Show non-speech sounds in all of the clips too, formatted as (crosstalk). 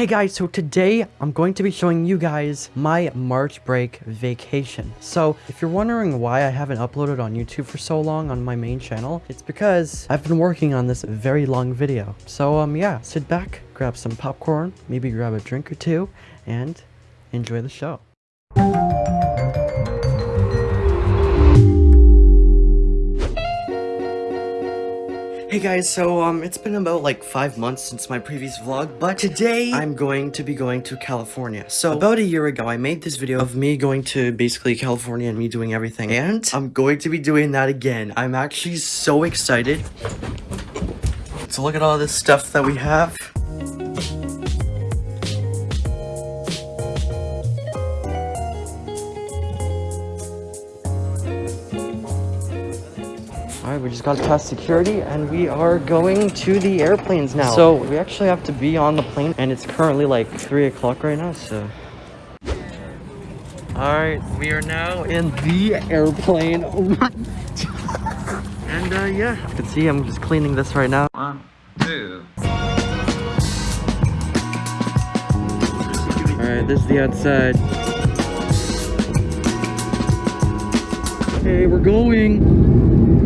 Hey guys, so today I'm going to be showing you guys my March break vacation. So if you're wondering why I haven't uploaded on YouTube for so long on my main channel, it's because I've been working on this very long video. So um yeah, sit back, grab some popcorn, maybe grab a drink or two, and enjoy the show. Hey guys, so um, it's been about like five months since my previous vlog, but today I'm going to be going to California. So about a year ago, I made this video of me going to basically California and me doing everything, and I'm going to be doing that again. I'm actually so excited. So look at all this stuff that we have. We just got past security and we are going to the airplanes now. So we actually have to be on the plane and it's currently like 3 o'clock right now, so... Alright, we are now in the airplane. (laughs) and uh, yeah, you can see I'm just cleaning this right now. One, two. Alright, this is the outside. Hey, we're going.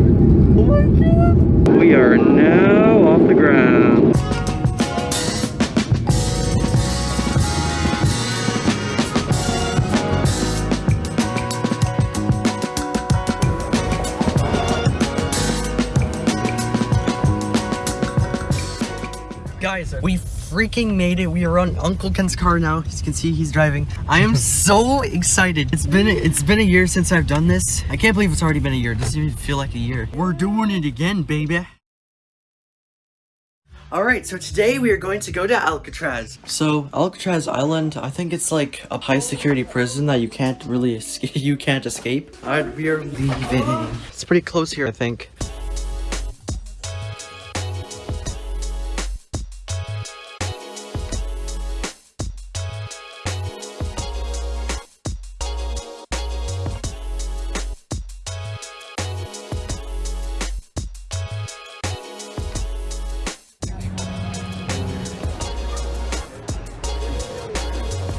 We are now off the ground. Guys, we freaking made it. We are on Uncle Ken's car now. As you can see, he's driving. I am (laughs) so excited. It's been it's been a year since I've done this. I can't believe it's already been a year. It doesn't even feel like a year. We're doing it again, baby. Alright, so today we are going to go to Alcatraz. So, Alcatraz Island, I think it's like a high security prison that you can't really (laughs) escape. You can't escape. Alright, we are leaving. It's pretty close here, I think.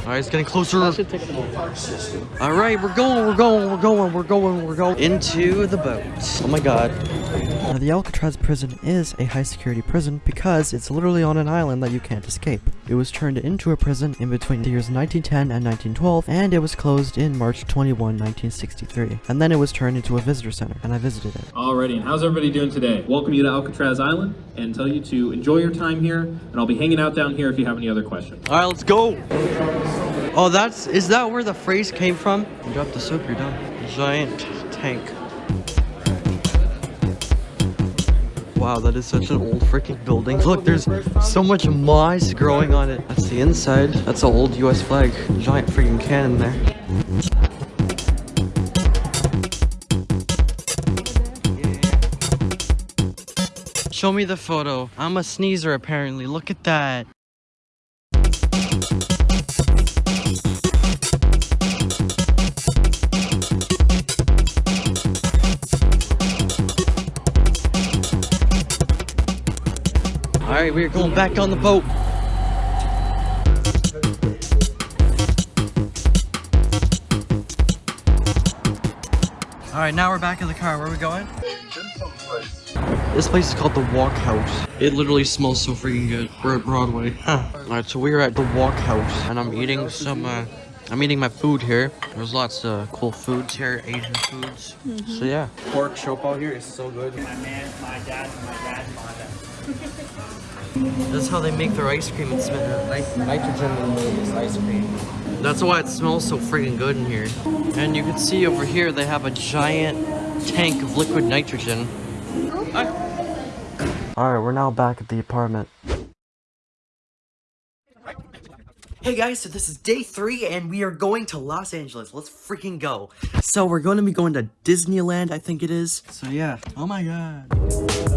Alright, it's getting closer. Alright, we're going, we're going, we're going, we're going, we're going into the boat. Oh my god. Now, the Alcatraz prison is a high security prison because it's literally on an island that you can't escape. It was turned into a prison in between the years 1910 and 1912, and it was closed in March 21, 1963. And then it was turned into a visitor center, and I visited it. Alrighty, and how's everybody doing today? Welcome you to Alcatraz Island and tell you to enjoy your time here, and I'll be hanging out down here if you have any other questions. Alright, let's go! Oh, that's, is that where the phrase came from? You drop the soap, you're done. Giant tank. Wow, that is such an old freaking building. Look, there's so much moss growing on it. That's the inside. That's an old US flag. Giant freaking cannon there. Show me the photo. I'm a sneezer apparently. Look at that. Alright, we're going back on the boat. Alright, now we're back in the car. Where are we going? This place is called the Walk House. It literally smells so freaking good. We're at Broadway. (laughs) Alright, so we're at the Walk House, and I'm eating some, uh, I'm eating my food here. There's lots of cool foods here, Asian foods. So yeah. Pork chop out here is so good. My man, my dad, my dad, my dad. That's how they make their ice cream. It's nit- nitrogen in this ice cream. That's why it smells so freaking good in here. And you can see over here they have a giant tank of liquid nitrogen. Ah. Alright, we're now back at the apartment. Hey guys, so this is day three and we are going to Los Angeles. Let's freaking go. So we're going to be going to Disneyland, I think it is. So yeah. Oh my god.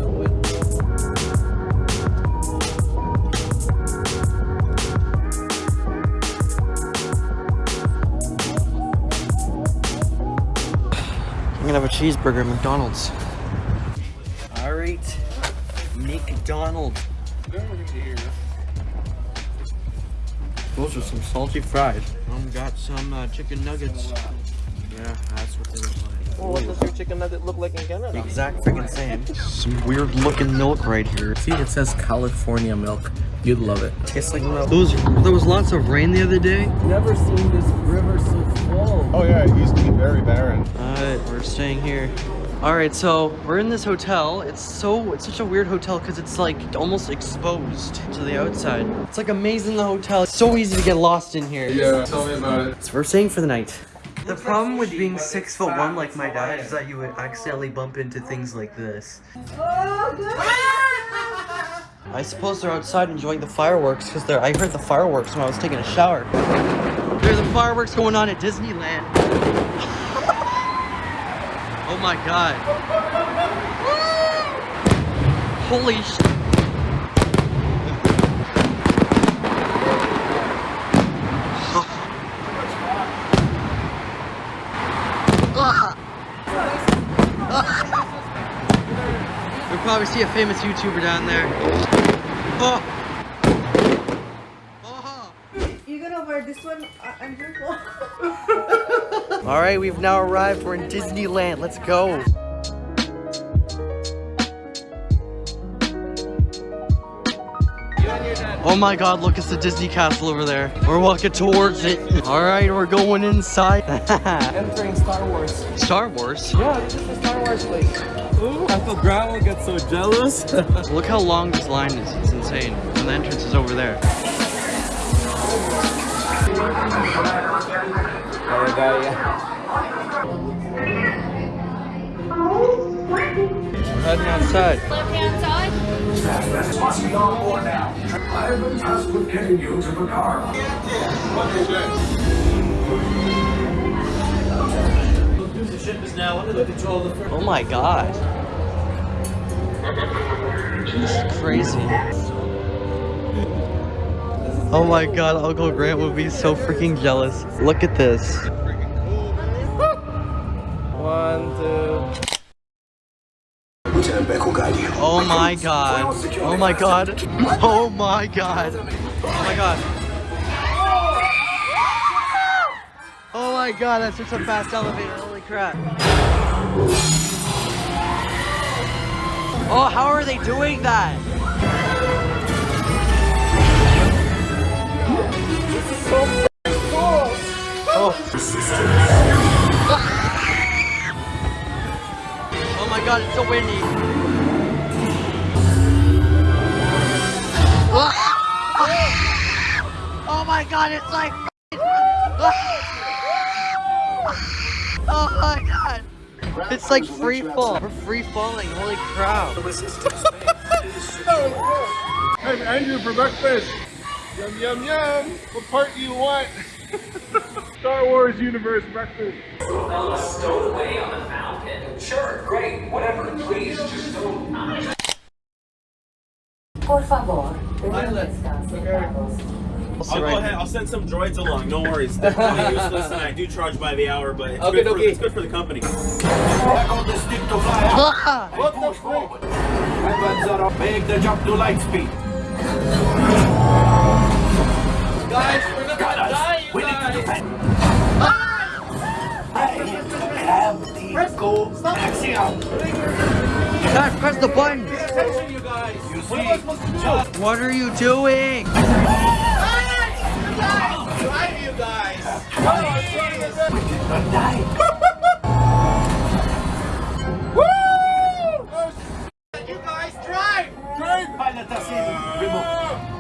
I'm gonna have a cheeseburger at McDonald's. Alright, McDonald's. Those are some salty fries. Um, got some uh, chicken nuggets. Yeah, that's what they look like. Well, what does your chicken nugget look like in Canada? Exact freaking same. Some weird looking milk right here. See, it says California milk. You'd love it. Tastes like milk. Those, there was lots of rain the other day. Never seen this river so full. Oh yeah, it used to be very barren. Alright, we're staying here. Alright, so we're in this hotel. It's so it's such a weird hotel because it's like almost exposed to the outside. It's like a maze in the hotel. It's so easy to get lost in here. Yeah, tell me about it. So we're staying for the night. The problem with being six foot one like my dad is that you would accidentally bump into things like this. I suppose they're outside enjoying the fireworks because they're. I heard the fireworks when I was taking a shower. There's the fireworks going on at Disneyland. (laughs) oh my god. Holy probably see a famous YouTuber down there. Oh! Oh! You gonna wear this one uh, under? (laughs) Alright, we've now arrived. We're in Disneyland. Let's go. Oh my god, look, it's the Disney castle over there. We're walking towards it. Alright, we're going inside. (laughs) Entering Star Wars. Star Wars? Yeah, this is the Star Wars place. Ooh, Grandma so jealous. (laughs) Look how long this line is. It's insane. And the entrance is over there. We're heading outside. Left hand side. Oh my god. This is crazy. Oh my god, Uncle Grant would be so freaking jealous. Look at this. One, two. Lieutenant Bek will guide you. Oh my god. Oh my god. Oh my god. Oh my god. Oh my god, that's such a fast elevator. Holy crap. Oh, how are they doing that? Oh. Oh my god, it's so windy. Oh my god, it's like Oh my god. It's like free fall. We're free falling. Holy crap. Hey, Andrew for breakfast. Yum yum yum. What part do you want? (laughs) Star Wars universe breakfast. Stowaway on the mountain? Sure, great, whatever. Please, just don't. Por favor, descanse sentados. I'll go ahead. I'll send some droids along. No worries. They're (laughs) useless, and I do charge by the hour, but it's, Okay, good, for, it's good for the company. Back on the stick to out. What the frick? Weapons are up. Make the jump to light speed. Guys, we're gonna die, We need to guys. defend. I have the gold axiom. Dad, press the button. Attention, you guys. You What am I see? What are you doing?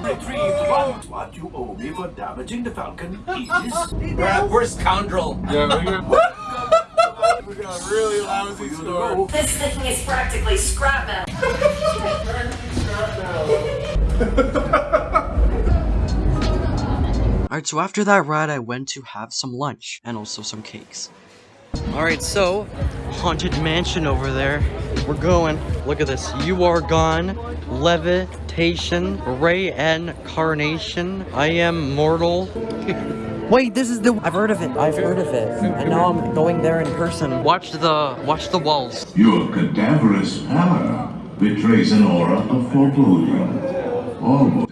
Retrieve one. What you owe me for damaging the Falcon is. We're scoundrel. Yeah. This thing is practically scrap metal. Alright, so after that ride, I went to have some lunch and also some cakes. Alright, so, Haunted Mansion over there. We're going. Look at this. You are gone. Levitation. Ray and Carnation. I am mortal. (laughs) Wait, this is the. I've heard of it. I've heard of it. And now I'm going there in person. Watch the. Watch the walls. Your cadaverous pallor betrays an aura of foreboding. Almost.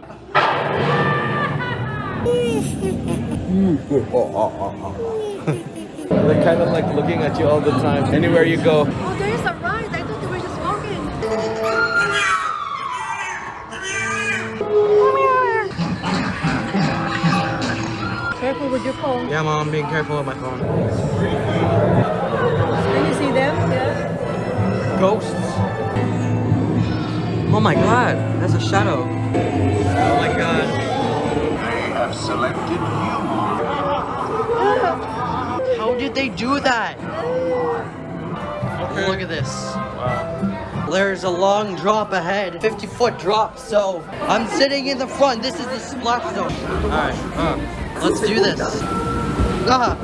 (laughs) They're kind of like looking at you all the time. Anywhere you go. Oh, there is a ride. I thought they were just walking. Careful with your phone. Yeah, mom, being careful with my phone. Can you see them? Yeah. Ghosts. Oh my god, that's a shadow. Oh my god. They have selected you. How did they do that? Look at this. Wow. There's a long drop ahead, 50 foot drop, so I'm sitting in the front. This is the splash zone. Alright, uh, let's do this. Ah.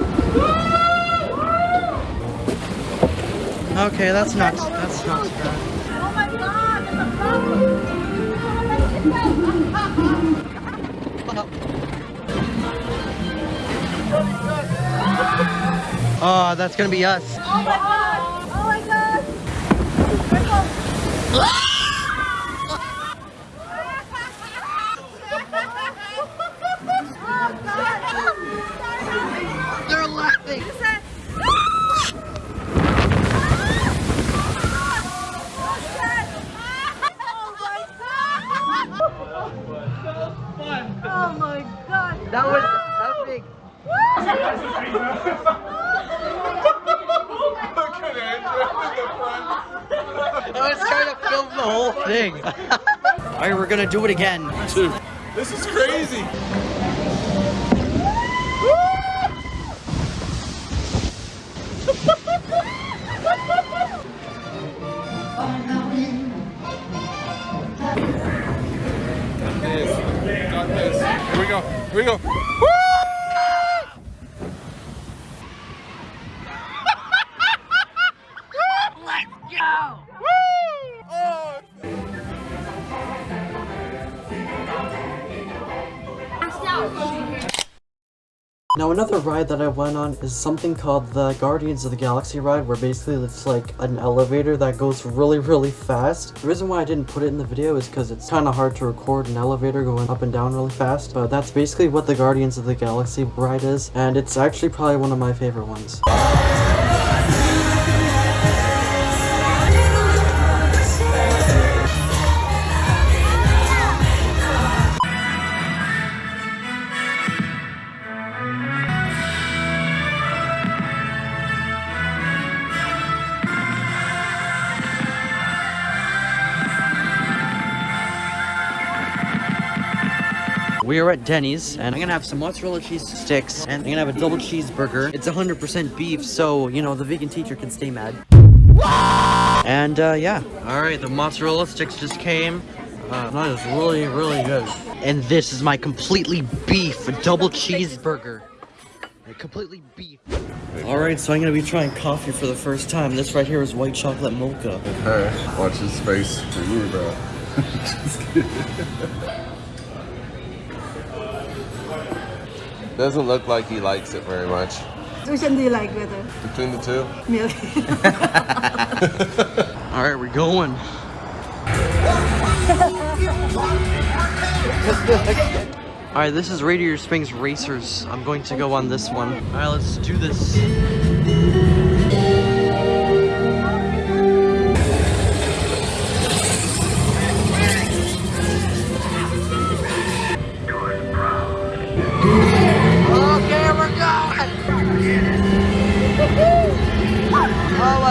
Okay, that's not, that's not bad. Oh my god, Oh, that's gonna be us. Oh my god! Oh my god! Whole thing. Alright, we're gonna do it again. This is crazy. Got this. Got this. Here we go. Here we go. Ride that I went on is something called the Guardians of the Galaxy ride where basically it's like an elevator that goes really really fast. The reason why I didn't put it in the video is because it's kind of hard to record an elevator going up and down really fast but that's basically what the Guardians of the Galaxy ride is and it's actually probably one of my favorite ones. We are at Denny's, and I'm gonna have some mozzarella cheese sticks, and I'm gonna have a double cheeseburger. It's 100% beef, so, you know, the vegan teacher can stay mad. And, uh, yeah. Alright, the mozzarella sticks just came. Uh, that is really, really good. And this is my completely beef double cheeseburger. Completely beef. Alright, so I'm gonna be trying coffee for the first time. This right here is white chocolate mocha. Hey, watch his face for you, bro. (laughs) Just kidding. Doesn't look like he likes it very much. Which one do you like better? Between the two? Milk. (laughs) Alright, we're going. Alright, this is Radiator Springs Racers. I'm going to go on this one. Alright, let's do this.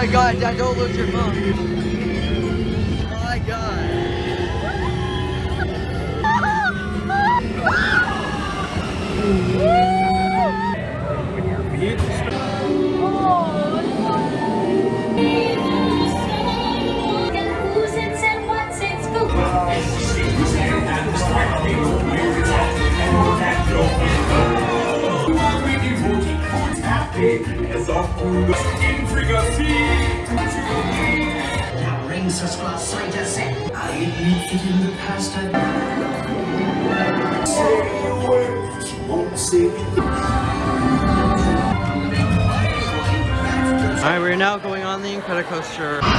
My god, Dad, don't lose your phone. On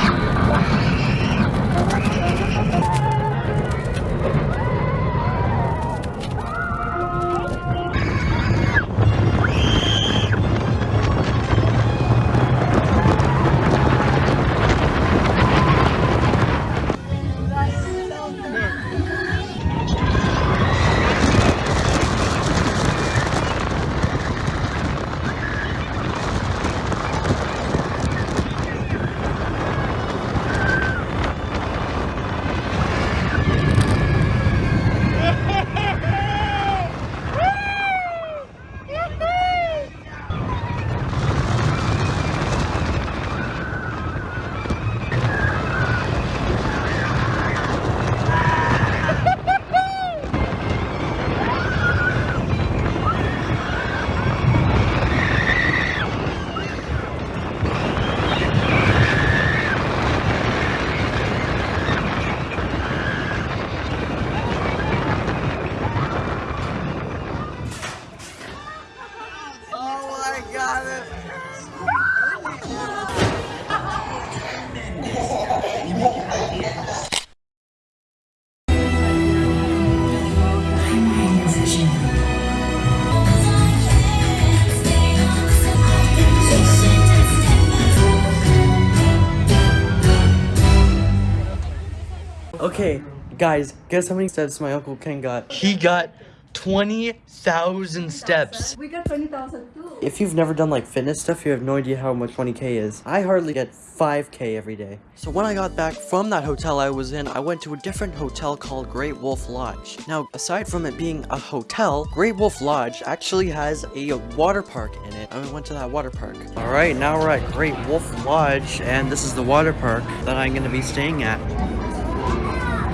guys, guess how many steps my Uncle Ken got? He got 20,000 steps. We got 20,000 too. If you've never done like fitness stuff, you have no idea how much 20k is. I hardly get 5k every day. So when I got back from that hotel I was in, I went to a different hotel called Great Wolf Lodge. Now, aside from it being a hotel, Great Wolf Lodge actually has a water park in it. I went to that water park. Alright, now we're at Great Wolf Lodge, and this is the water park that I'm gonna be staying at.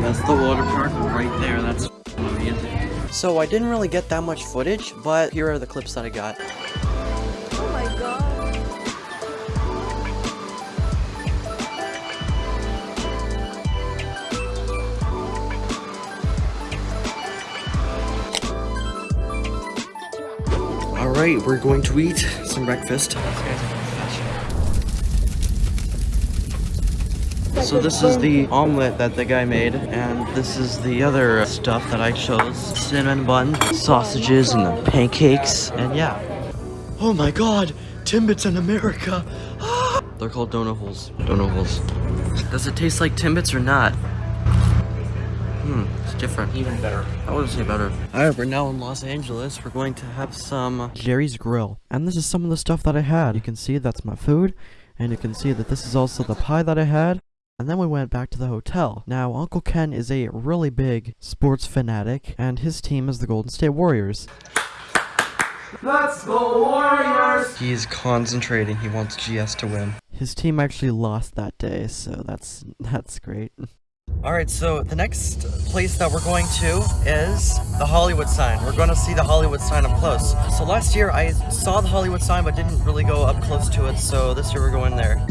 That's the water park right there. That's amazing. So I didn't really get that much footage, but here are the clips that I got. Oh my god. Alright, we're going to eat some breakfast. So this is the omelet that the guy made, and this is the other stuff that I chose. Cinnamon bun, sausages, and the pancakes, and yeah. Oh my god, Timbits in America! (gasps) They're called donut holes. Donut holes. Does it taste like Timbits or not? Hmm, it's different. Even better. I wouldn't say better. Alright, we're now in Los Angeles. We're going to have some Jerry's Grill. And this is some of the stuff that I had. You can see that's my food. And you can see that this is also the pie that I had. And then we went back to the hotel. Now, Uncle Ken is a really big sports fanatic, and his team is the Golden State Warriors. Let's go Warriors! He's concentrating. He wants GS to win. His team actually lost that day, so that's that's great. Alright, so the next place that we're going to is the Hollywood sign. We're going to see the Hollywood sign up close. So last year I saw the Hollywood sign but didn't really go up close to it, so this year we're going there.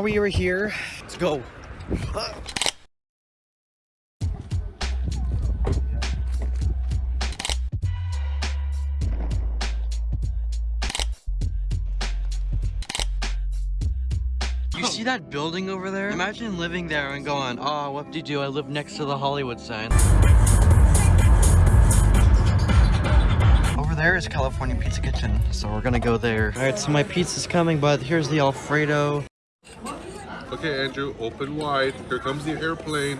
Now we are here. Let's go. You see that building over there? Imagine living there and going, ah, oh, what do you do? I live next to the Hollywood sign. Over there is California Pizza Kitchen, so we're gonna go there. Alright, so my pizza's coming, but here's the Alfredo. Okay, Andrew, open wide. Here comes the airplane.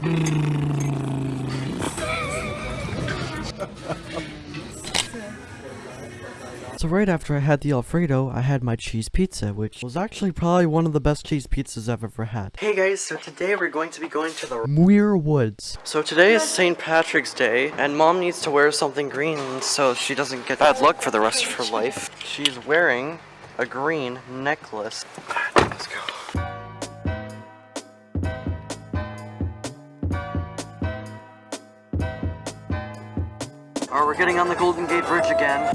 So right after I had the Alfredo, I had my cheese pizza, which was actually probably one of the best cheese pizzas I've ever had. Hey guys, so today we're going to be going to the Muir Woods. So today is St. Patrick's Day, and mom needs to wear something green so she doesn't get bad luck for the rest of her life. She's wearing a green necklace. Let's go. Alright, we're getting on the Golden Gate Bridge again.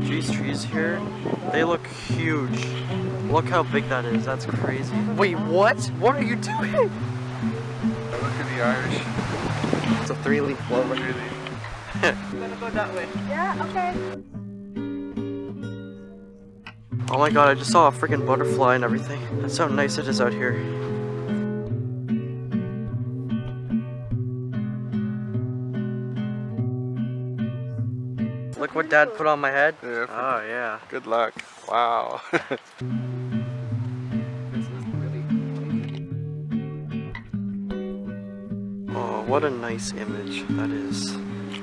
These trees here, they look huge. Look how big that is, that's crazy. Wait, what? What are you doing? Look at the Irish. It's a three-leaf clover. Yeah, okay. Oh my god, I just saw a freaking butterfly and everything. That's how nice it is out here. Look what dad put on my head. Yeah. Oh yeah. Good luck. Wow. (laughs) Oh, what a nice image that is.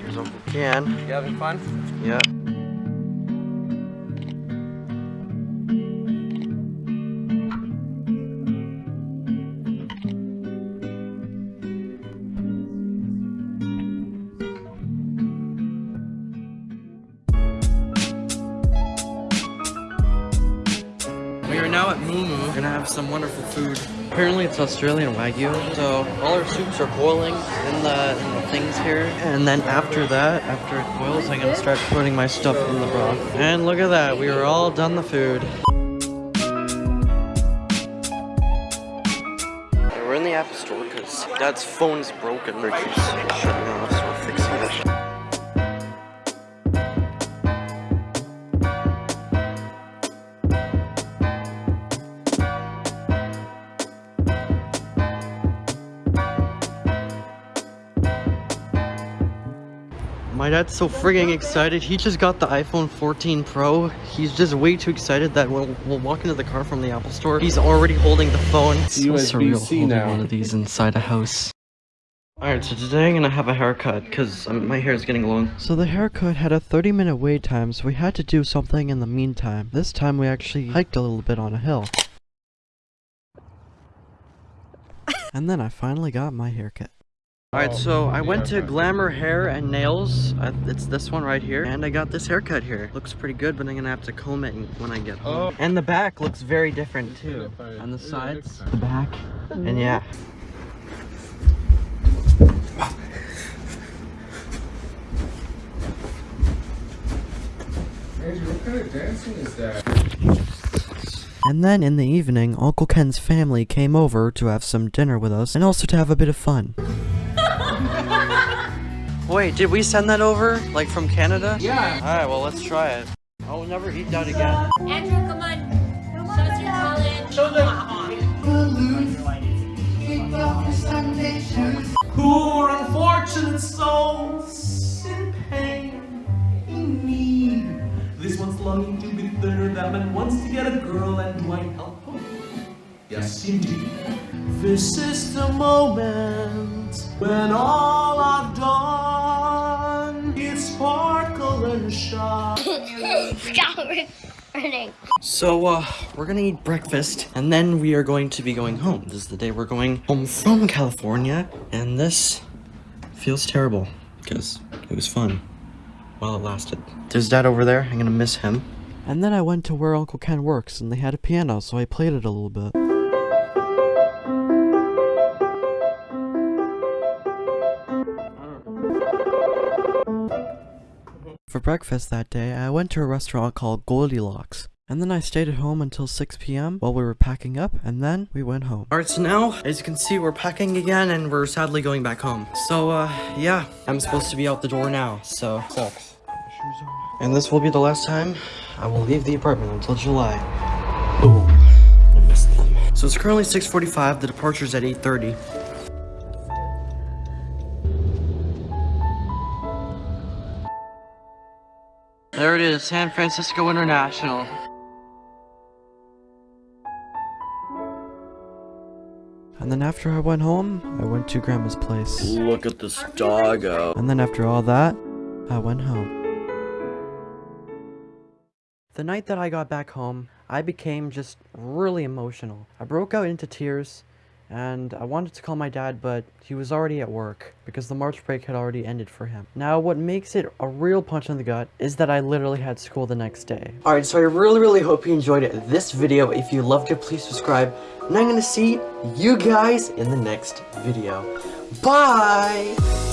Here's Uncle Ken. You having fun? Yeah. We are now at Moo Moo. We're gonna have some wonderful food. Apparently it's Australian Wagyu, so all our soups are boiling in the, in the things here. And then after that, after it boils, I'm gonna start putting my stuff in the broth. And look at that, we are all done the food. We're in the Apple Store because Dad's phone's broken. Shutting off, so we're fixing it. My dad's so frigging excited. He just got the iPhone 14 Pro. He's just way too excited that we'll, we'll walk into the car from the Apple Store. He's already holding the phone. It's so surreal USB-C holding now. one of these inside a house. Alright, so today I'm gonna have a haircut because um, my hair is getting long. So the haircut had a 30 minute wait time, so we had to do something in the meantime. This time we actually hiked a little bit on a hill. (laughs) and then I finally got my haircut. Alright, oh, so I went to Glamour Hair and Nails. It's this one right here. And I got this haircut here. Looks pretty good, but I'm gonna have to comb it when I get oh. home. And the back looks very different too. On the sides, the back, and yeah. Andrew, what kind of dancing is that? And then in the evening, Uncle Ken's family came over to have some dinner with us and also to have a bit of fun. Wait, did we send that over? Like from Canada? Yeah. Alright, well let's try it. I will never eat that again. Andrew, come on. Come on Show us your talent. Show Poor unfortunate souls in pain, in need. This one's longing to be better. That man wants to get a girl, and do I help him? Yes, indeed. This is the moment when all Stop recording. So, uh, we're gonna eat breakfast, and then we are going to be going home. This is the day we're going home from California, and this feels terrible, because it was fun while it lasted. There's dad over there, I'm gonna miss him. And then I went to where Uncle Ken works, and they had a piano, so I played it a little bit. For breakfast that day, I went to a restaurant called Goldilocks. And then I stayed at home until 6 p.m. while we were packing up, and then we went home. Alright, so now, as you can see, we're packing again, and we're sadly going back home. So, uh, yeah, I'm supposed to be out the door now, so... Sucks. And this will be the last time I will leave the apartment until July. Boom. I missed them. So it's currently 6.45, the departure's at 8.30. There it is, San Francisco International. And then after I went home, I went to Grandma's place. Look at this doggo. And then after all that, I went home. The night that I got back home, I became just really emotional. I broke out into tears, and I wanted to call my dad, but he was already at work because the March break had already ended for him. Now, what makes it a real punch in the gut is that I literally had school the next day. Alright, so I really, really hope you enjoyed this video. If you loved it, please subscribe. And I'm gonna see you guys in the next video. Bye!